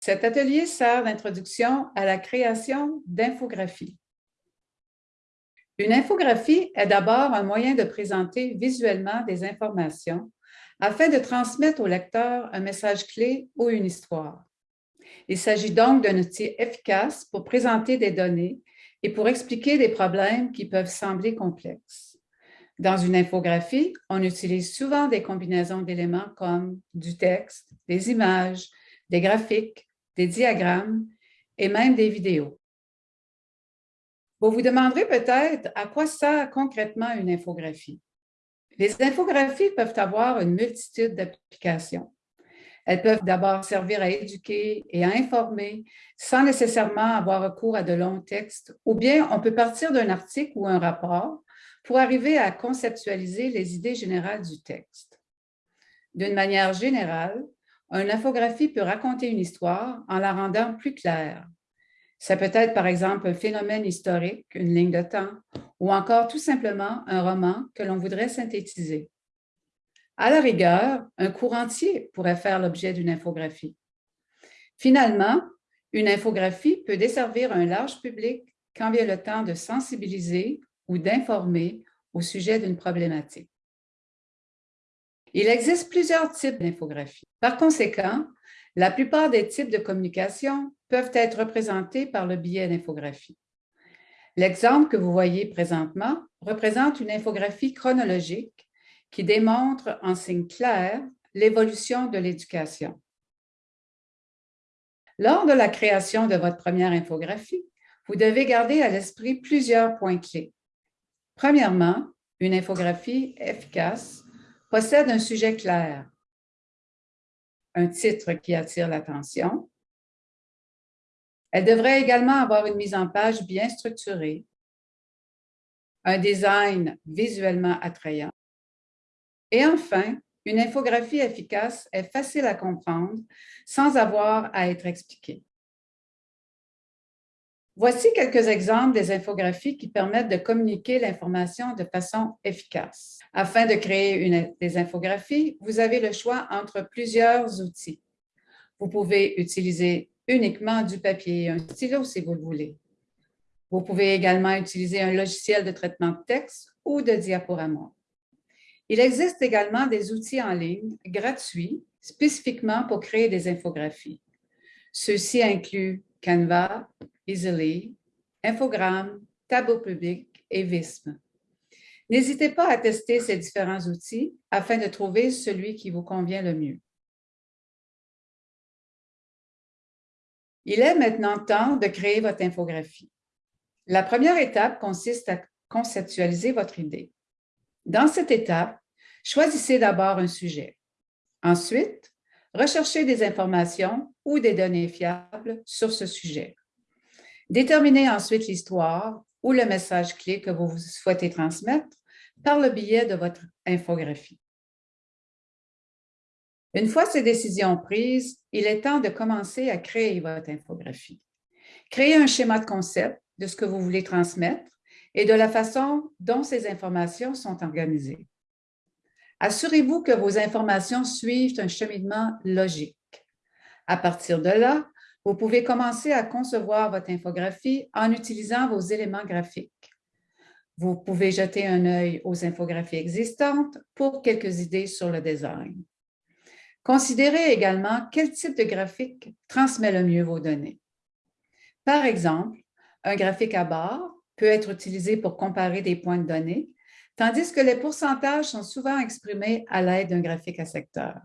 Cet atelier sert d'introduction à la création d'infographies. Une infographie est d'abord un moyen de présenter visuellement des informations afin de transmettre au lecteur un message clé ou une histoire. Il s'agit donc d'un outil efficace pour présenter des données et pour expliquer des problèmes qui peuvent sembler complexes. Dans une infographie, on utilise souvent des combinaisons d'éléments comme du texte, des images, des graphiques, des diagrammes et même des vidéos. Vous vous demanderez peut-être à quoi sert concrètement une infographie. Les infographies peuvent avoir une multitude d'applications. Elles peuvent d'abord servir à éduquer et à informer sans nécessairement avoir recours à de longs textes, ou bien on peut partir d'un article ou un rapport pour arriver à conceptualiser les idées générales du texte. D'une manière générale, une infographie peut raconter une histoire en la rendant plus claire, ça peut être, par exemple, un phénomène historique, une ligne de temps, ou encore tout simplement un roman que l'on voudrait synthétiser. À la rigueur, un cours entier pourrait faire l'objet d'une infographie. Finalement, une infographie peut desservir un large public quand vient le temps de sensibiliser ou d'informer au sujet d'une problématique. Il existe plusieurs types d'infographies. Par conséquent, la plupart des types de communication peuvent être représentés par le biais d'infographie. L'exemple que vous voyez présentement représente une infographie chronologique qui démontre en signe clair l'évolution de l'éducation. Lors de la création de votre première infographie, vous devez garder à l'esprit plusieurs points clés. Premièrement, une infographie efficace possède un sujet clair, un titre qui attire l'attention, elle devrait également avoir une mise en page bien structurée, un design visuellement attrayant et enfin, une infographie efficace est facile à comprendre sans avoir à être expliquée. Voici quelques exemples des infographies qui permettent de communiquer l'information de façon efficace. Afin de créer des infographies, vous avez le choix entre plusieurs outils. Vous pouvez utiliser uniquement du papier et un stylo si vous le voulez. Vous pouvez également utiliser un logiciel de traitement de texte ou de diaporama. Il existe également des outils en ligne gratuits spécifiquement pour créer des infographies. Ceux-ci incluent Canva, Easily, Infogrames, Tableau Public et Visme. N'hésitez pas à tester ces différents outils afin de trouver celui qui vous convient le mieux. Il est maintenant temps de créer votre infographie. La première étape consiste à conceptualiser votre idée. Dans cette étape, choisissez d'abord un sujet. Ensuite, recherchez des informations ou des données fiables sur ce sujet. Déterminez ensuite l'histoire ou le message clé que vous souhaitez transmettre par le biais de votre infographie. Une fois ces décisions prises, il est temps de commencer à créer votre infographie. Créez un schéma de concept de ce que vous voulez transmettre et de la façon dont ces informations sont organisées. Assurez-vous que vos informations suivent un cheminement logique. À partir de là, vous pouvez commencer à concevoir votre infographie en utilisant vos éléments graphiques. Vous pouvez jeter un œil aux infographies existantes pour quelques idées sur le design. Considérez également quel type de graphique transmet le mieux vos données. Par exemple, un graphique à barre peut être utilisé pour comparer des points de données, tandis que les pourcentages sont souvent exprimés à l'aide d'un graphique à secteur.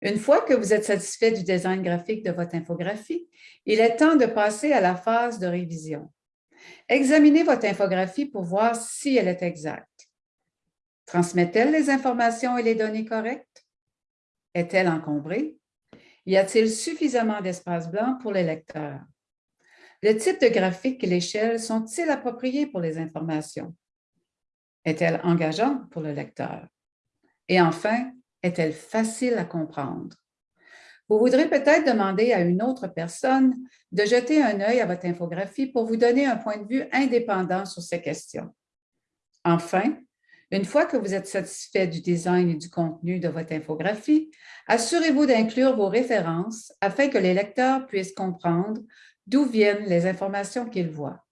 Une fois que vous êtes satisfait du design graphique de votre infographie, il est temps de passer à la phase de révision. Examinez votre infographie pour voir si elle est exacte. Transmet-elle les informations et les données correctes? Est-elle encombrée? Y a-t-il suffisamment d'espace blanc pour les lecteurs? Le type de graphique et l'échelle sont-ils appropriés pour les informations? Est-elle engageante pour le lecteur? Et enfin, est-elle facile à comprendre? Vous voudrez peut-être demander à une autre personne de jeter un œil à votre infographie pour vous donner un point de vue indépendant sur ces questions. Enfin, Une fois que vous êtes satisfait du design et du contenu de votre infographie, assurez-vous d'inclure vos références afin que les lecteurs puissent comprendre d'où viennent les informations qu'ils voient.